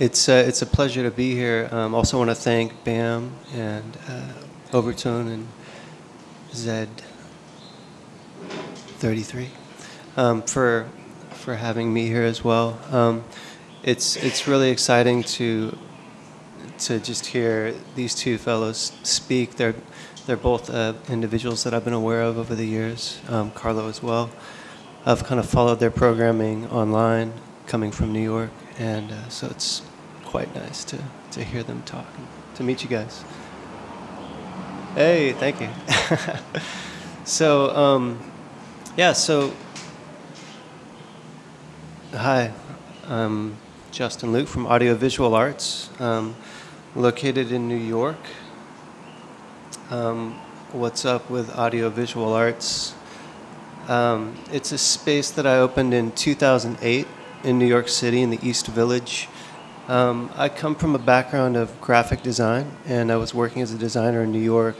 It's uh, it's a pleasure to be here. Um, also want to thank Bam and uh, Overtone and Zed 33 um, for for having me here as well. Um, it's it's really exciting to to just hear these two fellows speak. They're they're both uh, individuals that I've been aware of over the years. Um, Carlo as well. I've kind of followed their programming online, coming from New York, and uh, so it's quite nice to to hear them talk, and to meet you guys. Hey, thank you. so um, yeah, so hi, I'm Justin Luke from Audiovisual Arts, um, located in New York. Um, what's up with Audiovisual Arts? Um, it's a space that I opened in 2008 in New York City in the East Village. Um, I come from a background of graphic design, and I was working as a designer in New York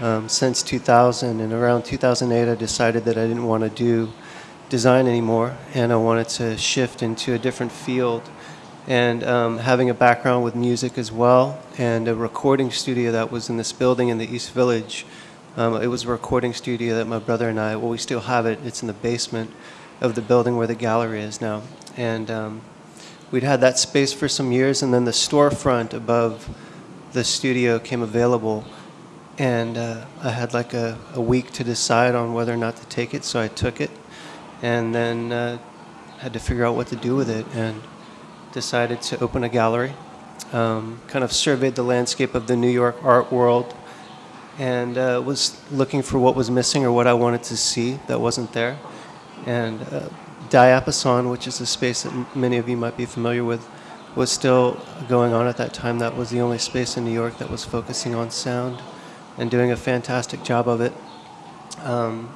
um, since 2000. And around 2008, I decided that I didn't want to do design anymore, and I wanted to shift into a different field. And um, having a background with music as well, and a recording studio that was in this building in the East Village. Um, it was a recording studio that my brother and I, well, we still have it. It's in the basement of the building where the gallery is now. And um, we'd had that space for some years, and then the storefront above the studio came available. And uh, I had like a, a week to decide on whether or not to take it, so I took it. And then uh, had to figure out what to do with it, and decided to open a gallery. Um, kind of surveyed the landscape of the New York art world and uh, was looking for what was missing or what I wanted to see that wasn't there. And uh, Diapason, which is a space that many of you might be familiar with, was still going on at that time. That was the only space in New York that was focusing on sound and doing a fantastic job of it. Um,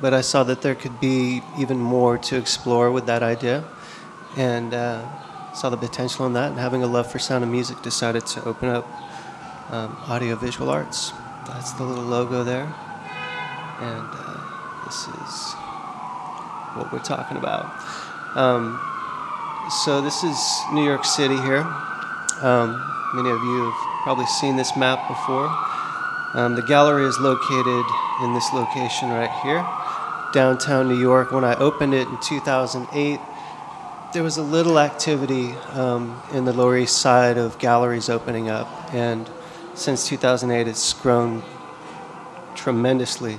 but I saw that there could be even more to explore with that idea and uh, saw the potential in that. And having a love for sound and music, decided to open up um, audiovisual arts. That's the little logo there. And uh, this is what we're talking about. Um, so this is New York City here. Um, many of you have probably seen this map before. Um, the gallery is located in this location right here, downtown New York. When I opened it in 2008, there was a little activity um, in the Lower East Side of galleries opening up, and since 2008, it's grown tremendously.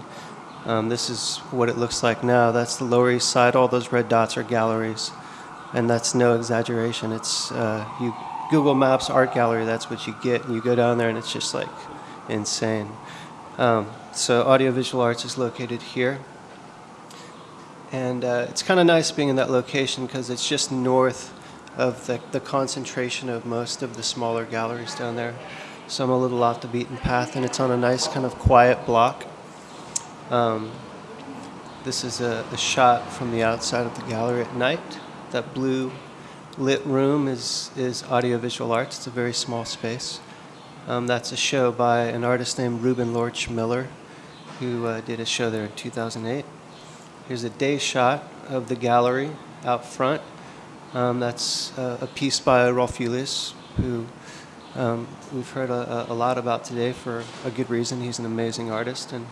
Um, this is what it looks like now. That's the Lower East Side. All those red dots are galleries, and that's no exaggeration. It's uh, you Google Maps art gallery. That's what you get, and you go down there, and it's just like insane. Um, so audiovisual arts is located here, and uh, it's kind of nice being in that location because it's just north of the, the concentration of most of the smaller galleries down there. So I'm a little off the beaten path, and it's on a nice kind of quiet block. Um, this is a, a shot from the outside of the gallery at night. That blue lit room is, is audiovisual arts. It's a very small space. Um, that's a show by an artist named Ruben Lorch Miller, who uh, did a show there in 2008. Here's a day shot of the gallery out front. Um, that's uh, a piece by Rolf Julius, who um, we've heard a, a, lot about today for a good reason. He's an amazing artist, and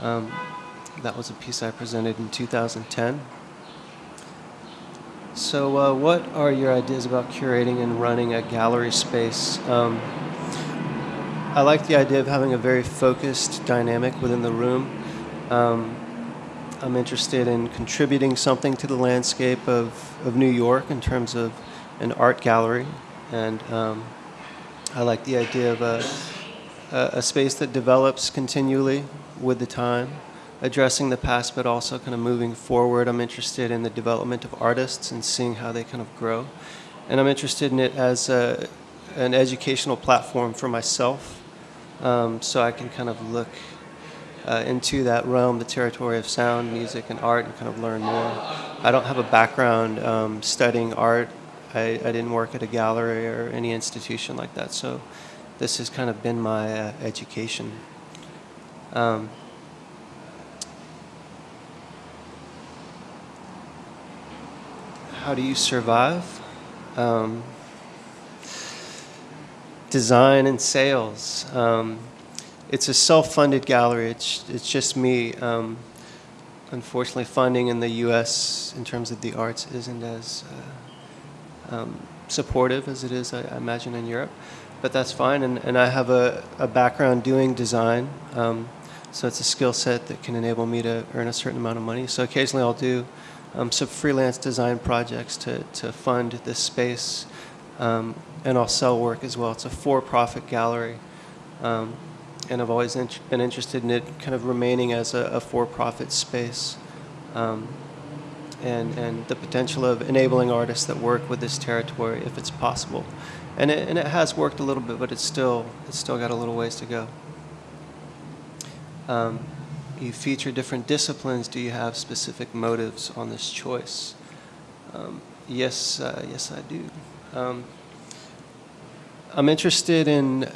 um, that was a piece I presented in 2010. So, uh, what are your ideas about curating and running a gallery space? Um, I like the idea of having a very focused dynamic within the room. Um, I'm interested in contributing something to the landscape of, of New York in terms of an art gallery. And um, I like the idea of a, a, a space that develops continually with the time, addressing the past, but also kind of moving forward. I'm interested in the development of artists and seeing how they kind of grow. And I'm interested in it as a, an educational platform for myself, um, so I can kind of look uh, into that realm, the territory of sound, music, and art, and kind of learn more. I don't have a background um, studying art. I, I didn't work at a gallery or any institution like that, so this has kind of been my uh, education. Um, how do you survive? Um, design and sales. Um, it's a self-funded gallery. It's it's just me. Um, unfortunately, funding in the U.S. in terms of the arts isn't as uh, um, supportive as it is, I, I, imagine, in Europe. But that's fine, and, and I have a, a background doing design, um, so it's a skill set that can enable me to earn a certain amount of money. So occasionally I'll do um, some freelance design projects to, to fund this space, um, and I'll sell work as well. It's a for-profit gallery. Um, and I've always int been interested in it kind of remaining as a, a for-profit space um, and, and the potential of enabling artists that work with this territory if it's possible. And it, and it has worked a little bit, but it's still, it's still got a little ways to go. Um, you feature different disciplines. Do you have specific motives on this choice? Um, yes, uh, yes, I do. Um, I'm interested in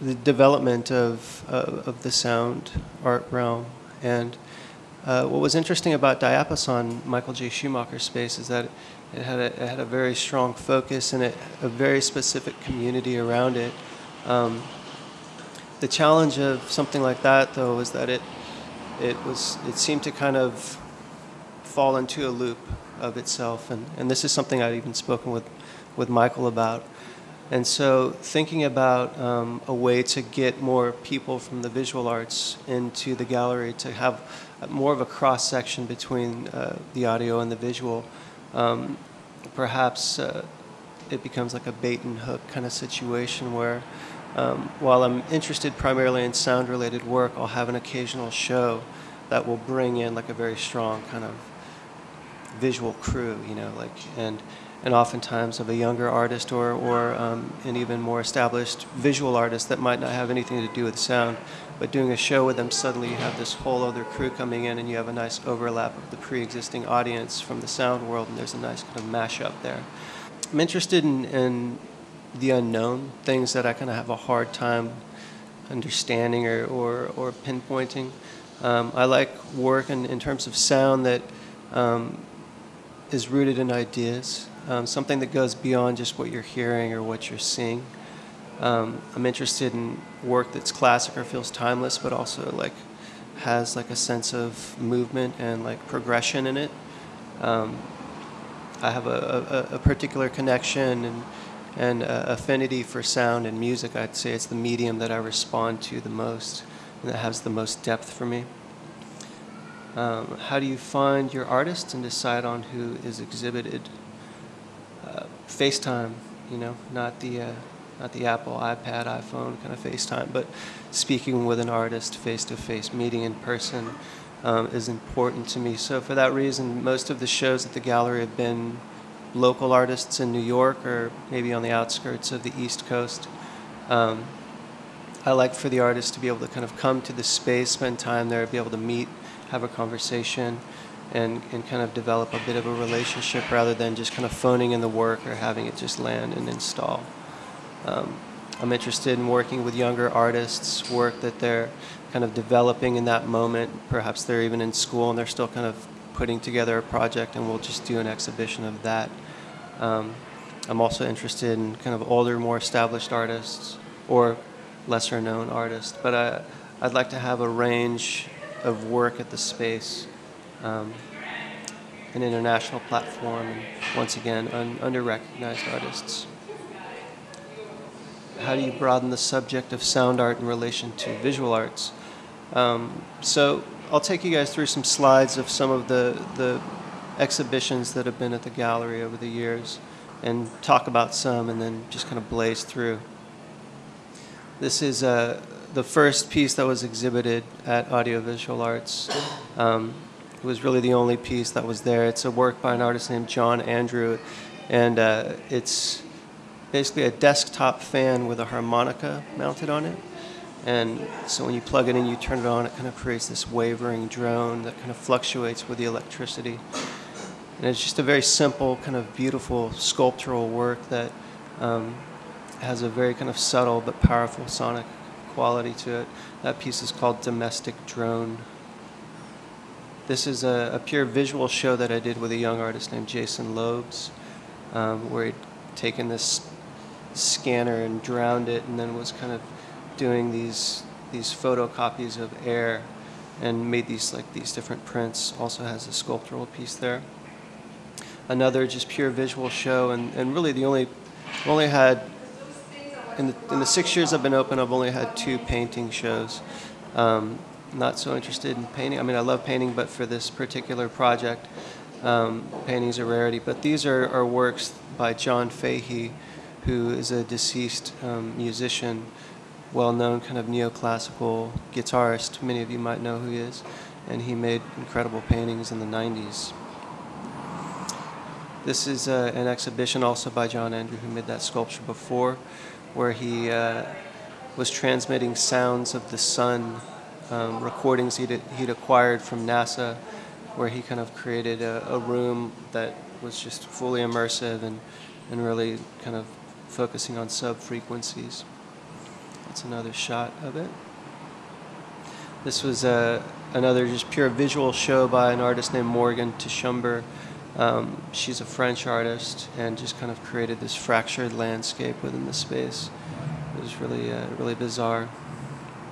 the development of, uh, of the sound art realm. And uh, what was interesting about Diapason, Michael J. Schumacher's space, is that it had a, it had a very strong focus and a, a very specific community around it. Um, the challenge of something like that, though, was that it, it, was, it seemed to kind of fall into a loop of itself. And, and this is something I'd even spoken with, with Michael about. And so thinking about um, a way to get more people from the visual arts into the gallery to have more of a cross section between uh, the audio and the visual, um, perhaps uh, it becomes like a bait and hook kind of situation where um, while I'm interested primarily in sound related work, I'll have an occasional show that will bring in like a very strong kind of visual crew, you know, like, and and oftentimes of a younger artist or, or um, an even more established visual artist that might not have anything to do with sound. But doing a show with them, suddenly you have this whole other crew coming in and you have a nice overlap of the pre-existing audience from the sound world and there's a nice kind of mashup there. I'm interested in, in the unknown, things that I kind of have a hard time understanding or, or, or pinpointing. Um, I like work in, in terms of sound that um, is rooted in ideas um, something that goes beyond just what you're hearing or what you're seeing. Um, I'm interested in work that's classic or feels timeless, but also like has like a sense of movement and like progression in it. Um, I have a, a, a, particular connection and, and affinity for sound and music. I'd say it's the medium that I respond to the most and that has the most depth for me. Um, how do you find your artists and decide on who is exhibited? FaceTime, you know, not the uh, not the Apple iPad, iPhone kind of FaceTime, but speaking with an artist face to face, meeting in person um, is important to me. So for that reason, most of the shows at the gallery have been local artists in New York or maybe on the outskirts of the East Coast. Um, I like for the artist to be able to kind of come to the space, spend time there, be able to meet, have a conversation and, and kind of develop a bit of a relationship rather than just kind of phoning in the work or having it just land and install. Um, I'm interested in working with younger artists, work that they're kind of developing in that moment. Perhaps they're even in school and they're still kind of putting together a project and we'll just do an exhibition of that. Um, I'm also interested in kind of older, more established artists or lesser known artists. But I, I'd like to have a range of work at the space um, an international platform, and once again, un under-recognized artists. How do you broaden the subject of sound art in relation to visual arts? Um, so I'll take you guys through some slides of some of the, the exhibitions that have been at the gallery over the years and talk about some and then just kind of blaze through. This is uh, the first piece that was exhibited at Audiovisual Arts. Um, it was really the only piece that was there. It's a work by an artist named John Andrew, and uh, it's basically a desktop fan with a harmonica mounted on it. And so when you plug it in, you turn it on, it kind of creates this wavering drone that kind of fluctuates with the electricity. And it's just a very simple, kind of beautiful sculptural work that um, has a very kind of subtle but powerful sonic quality to it. That piece is called Domestic Drone. This is a, a, pure visual show that I did with a young artist named Jason Loebs. um, where he'd taken this scanner and drowned it, and then was kind of doing these these photocopies of air and made these like these different prints. Also has a sculptural piece there. Another just pure visual show, and, and really the only only had in the, in the six years I've been open, I've only had two painting shows. Um, not so interested in painting. I mean, I love painting, but for this particular project, um, painting's a rarity. But these are, are works by John Fahey, who is a deceased um, musician, well-known kind of neoclassical guitarist. Many of you might know who he is, and he made incredible paintings in the 90s. This is uh, an exhibition also by John Andrew, who made that sculpture before, where he uh, was transmitting sounds of the sun, um, recordings he'd, he'd acquired from NASA, where he kind of created a, a room that was just fully immersive and, and really kind of focusing on sub-frequencies. That's another shot of it. This was uh, another just pure visual show by an artist named Morgane Tschiember. Um, she's a French artist and just kind of created this fractured landscape within the space. It was really, uh, really bizarre,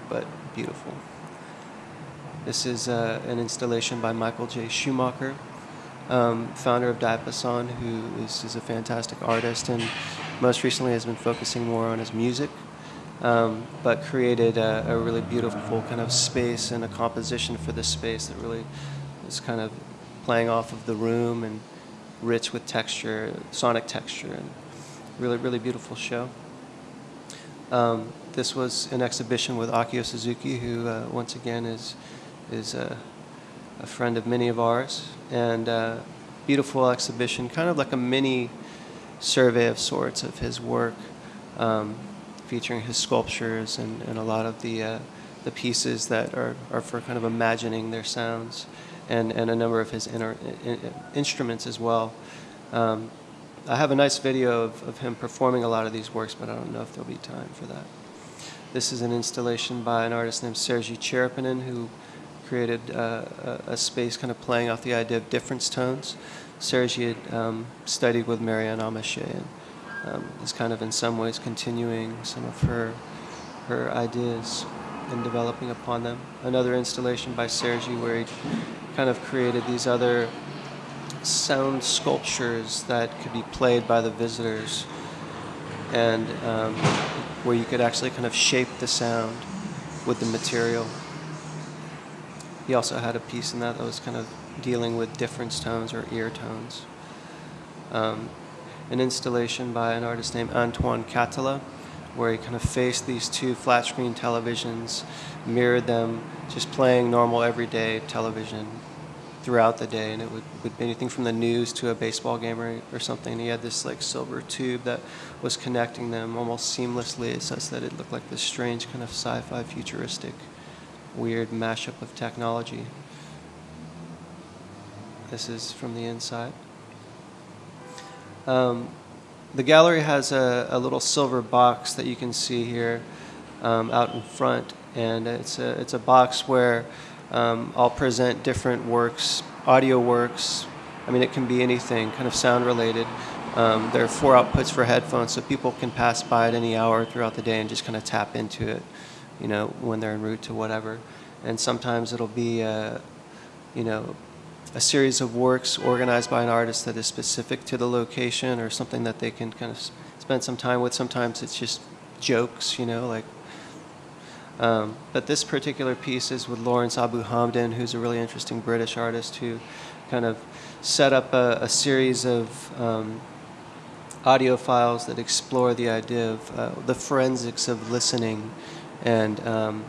but beautiful. This is uh, an installation by Michael J. Schumacher, um, founder of Diapason, who is, is, a fantastic artist and most recently has been focusing more on his music, um, but created a, a really beautiful kind of space and a composition for this space that really is kind of playing off of the room and rich with texture, sonic texture, and really, really beautiful show. Um, this was an exhibition with Akio Suzuki, who uh, once again is is a, a, friend of many of ours, and uh, beautiful exhibition, kind of like a mini survey of sorts of his work, um, featuring his sculptures and, and a lot of the uh, the pieces that are, are for kind of imagining their sounds and, and a number of his inner, in, instruments as well. Um, I have a nice video of, of him performing a lot of these works, but I don't know if there'll be time for that. This is an installation by an artist named Sergei Tcherepnin, who created uh, a, a, space kind of playing off the idea of difference tones. Sergei had um, studied with Maryanne Amacher and um, is kind of in some ways continuing some of her, her ideas and developing upon them. Another installation by Sergi where he kind of created these other sound sculptures that could be played by the visitors and um, where you could actually kind of shape the sound with the material. He also had a piece in that that was kind of dealing with difference tones or ear tones. Um, an installation by an artist named Antoine Catala where he kind of faced these two flat screen televisions, mirrored them, just playing normal everyday television throughout the day. And it would, would be anything from the news to a baseball game or, or something. And he had this like silver tube that was connecting them almost seamlessly such that it looked like this strange kind of sci-fi futuristic weird mashup of technology. This is from the inside. Um, the gallery has a, a, little silver box that you can see here um, out in front, and it's a, it's a box where um, I'll present different works, audio works. I mean, it can be anything, kind of sound related. Um, there are four outputs for headphones, so people can pass by at any hour throughout the day and just kind of tap into it, you know, when they're en route to whatever. And sometimes it'll be, uh, you know, a series of works organized by an artist that is specific to the location or something that they can kind of spend some time with. Sometimes it's just jokes, you know, like. Um, but this particular piece is with Lawrence Abu Hamdan, who's a really interesting British artist who kind of set up a, a series of um, audio files that explore the idea of uh, the forensics of listening and um,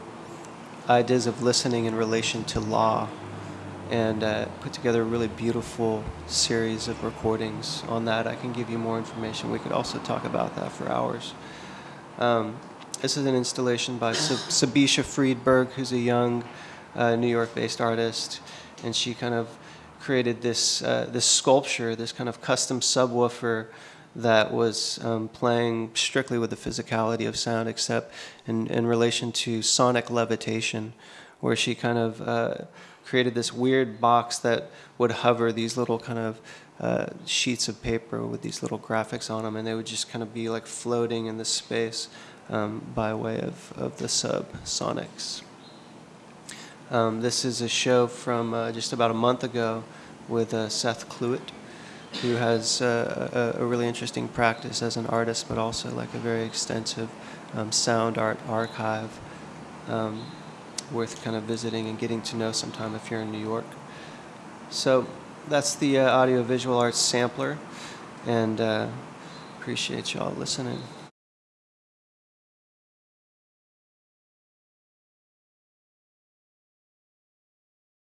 ideas of listening in relation to law and uh, put together a really beautiful series of recordings on that. I can give you more information. We could also talk about that for hours. Um, this is an installation by Sabisha Friedberg, who's a young uh, New York-based artist, and she kind of created this uh, this sculpture, this kind of custom subwoofer that was um, playing strictly with the physicality of sound, except in, in relation to sonic levitation, where she kind of uh, created this weird box that would hover these little kind of uh, sheets of paper with these little graphics on them, and they would just kind of be like floating in the space um, by way of, of the subsonics. Um, this is a show from uh, just about a month ago with uh, Seth Cluett, who has uh, a, a really interesting practice as an artist, but also like a very extensive um, sound art archive, um, worth kind of visiting and getting to know sometime if you're in New York. So that's the uh, audio visual arts sampler, and uh, appreciate y'all listening.